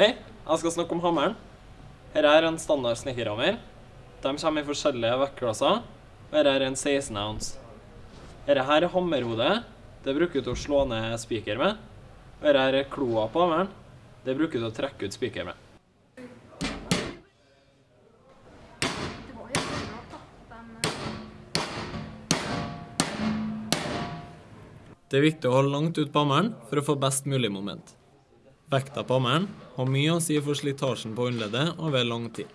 Hei, jeg skal snakke om hammeren. Dette er en standard snekkerhammer. De kommer i forskjellige vektklasser. Og dette er en 16 ounce. Dette her er hammerhodet. Det bruker du til å slå ned spiker med. Og dette er kloa på hammeren. Det bruker du til å trekke ut spiker med. Det er viktig å holde langt ut på hammeren for å få best mulig moment. Vekta på hammeren har mye å si for slitasjen på håndleddet over lang tid.